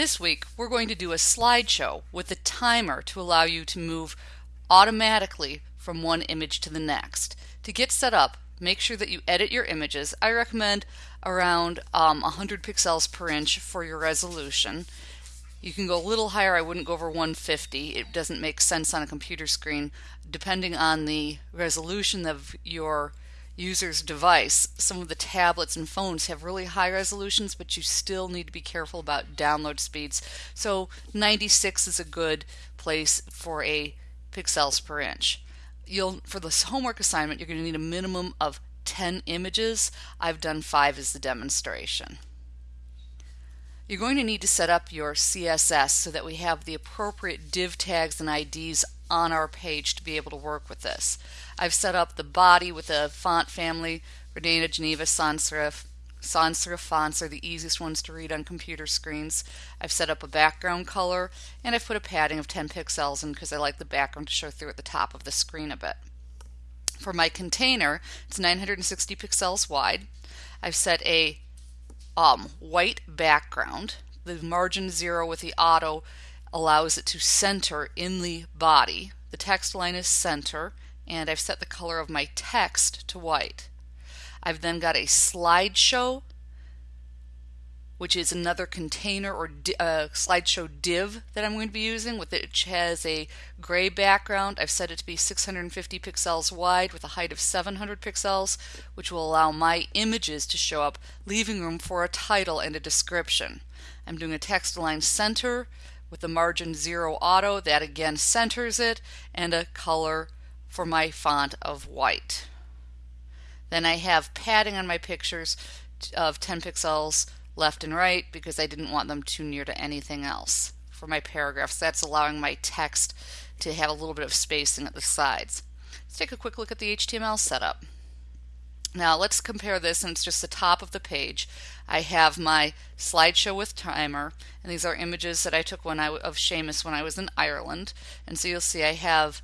This week, we're going to do a slideshow with a timer to allow you to move automatically from one image to the next. To get set up, make sure that you edit your images. I recommend around um, 100 pixels per inch for your resolution. You can go a little higher, I wouldn't go over 150. It doesn't make sense on a computer screen. Depending on the resolution of your user's device. Some of the tablets and phones have really high resolutions, but you still need to be careful about download speeds. So 96 is a good place for a pixels per inch. You'll for this homework assignment, you're going to need a minimum of 10 images. I've done 5 as the demonstration. You're going to need to set up your CSS so that we have the appropriate div tags and IDs on our page to be able to work with this. I've set up the body with a font family, Verdana, Geneva, sans serif. Sans serif fonts are the easiest ones to read on computer screens. I've set up a background color and I've put a padding of 10 pixels in because I like the background to show through at the top of the screen a bit. For my container, it's 960 pixels wide. I've set a um, white background. The margin zero with the auto allows it to center in the body. The text line is center and I've set the color of my text to white. I've then got a slideshow which is another container or uh, slideshow div that I'm going to be using which has a gray background. I've set it to be 650 pixels wide with a height of 700 pixels, which will allow my images to show up, leaving room for a title and a description. I'm doing a text align center with the margin 0 auto, that again centers it, and a color for my font of white. Then I have padding on my pictures of 10 pixels left and right because I didn't want them too near to anything else for my paragraphs. That's allowing my text to have a little bit of spacing at the sides. Let's take a quick look at the HTML setup. Now let's compare this and it's just the top of the page. I have my slideshow with timer and these are images that I took when I of Seamus when I was in Ireland and so you'll see I have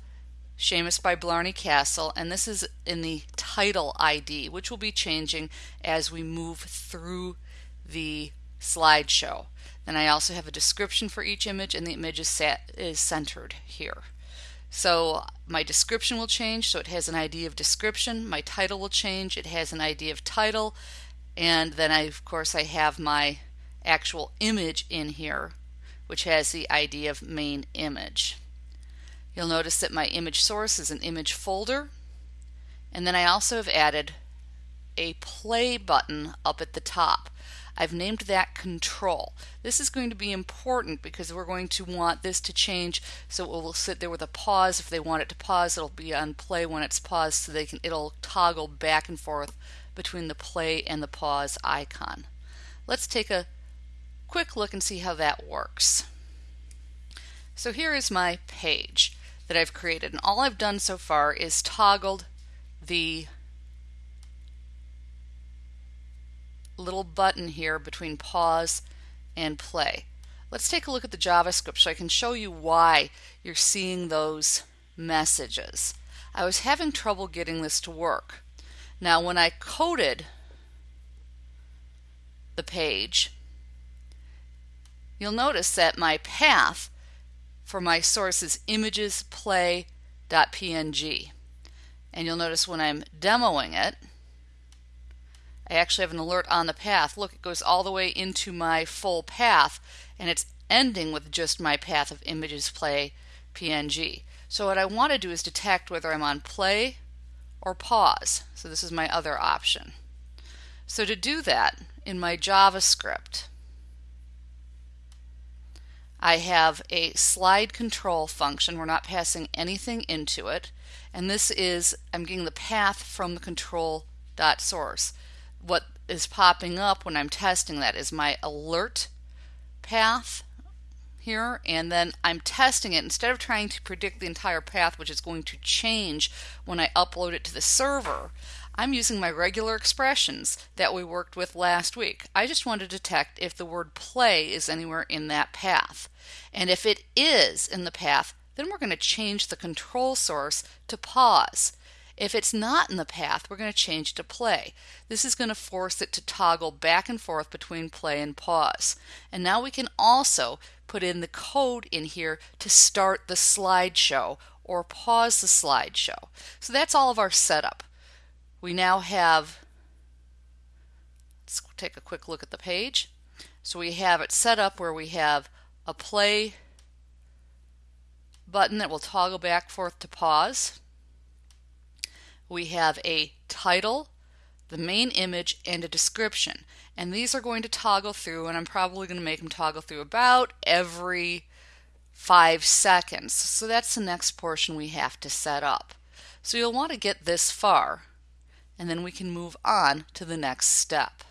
Seamus by Blarney Castle and this is in the title ID which will be changing as we move through the slideshow. Then I also have a description for each image and the image is, set, is centered here. So my description will change, so it has an ID of description. My title will change, it has an ID of title. And then I, of course I have my actual image in here, which has the ID of main image. You'll notice that my image source is an image folder. And then I also have added a play button up at the top. I've named that control. This is going to be important because we're going to want this to change so it will sit there with a pause. If they want it to pause, it'll be on play when it's paused so they can it'll toggle back and forth between the play and the pause icon. Let's take a quick look and see how that works. So here is my page that I've created and all I've done so far is toggled the little button here between pause and play. Let's take a look at the JavaScript so I can show you why you're seeing those messages. I was having trouble getting this to work. Now when I coded the page, you'll notice that my path for my source is images play.png. And you'll notice when I'm demoing it, I actually have an alert on the path. Look, it goes all the way into my full path and it's ending with just my path of images play PNG. So what I want to do is detect whether I'm on play or pause. So this is my other option. So to do that in my JavaScript, I have a slide control function. We're not passing anything into it. And this is, I'm getting the path from the control dot source what is popping up when I'm testing that is my alert path here and then I'm testing it instead of trying to predict the entire path which is going to change when I upload it to the server I'm using my regular expressions that we worked with last week. I just want to detect if the word play is anywhere in that path. And if it is in the path, then we're going to change the control source to pause. If it's not in the path, we're going to change it to play. This is going to force it to toggle back and forth between play and pause. And now we can also put in the code in here to start the slideshow or pause the slideshow. So that's all of our setup. We now have, let's take a quick look at the page. So we have it set up where we have a play button that will toggle back forth to pause. We have a title, the main image, and a description. And these are going to toggle through, and I'm probably going to make them toggle through about every five seconds. So that's the next portion we have to set up. So you'll want to get this far, and then we can move on to the next step.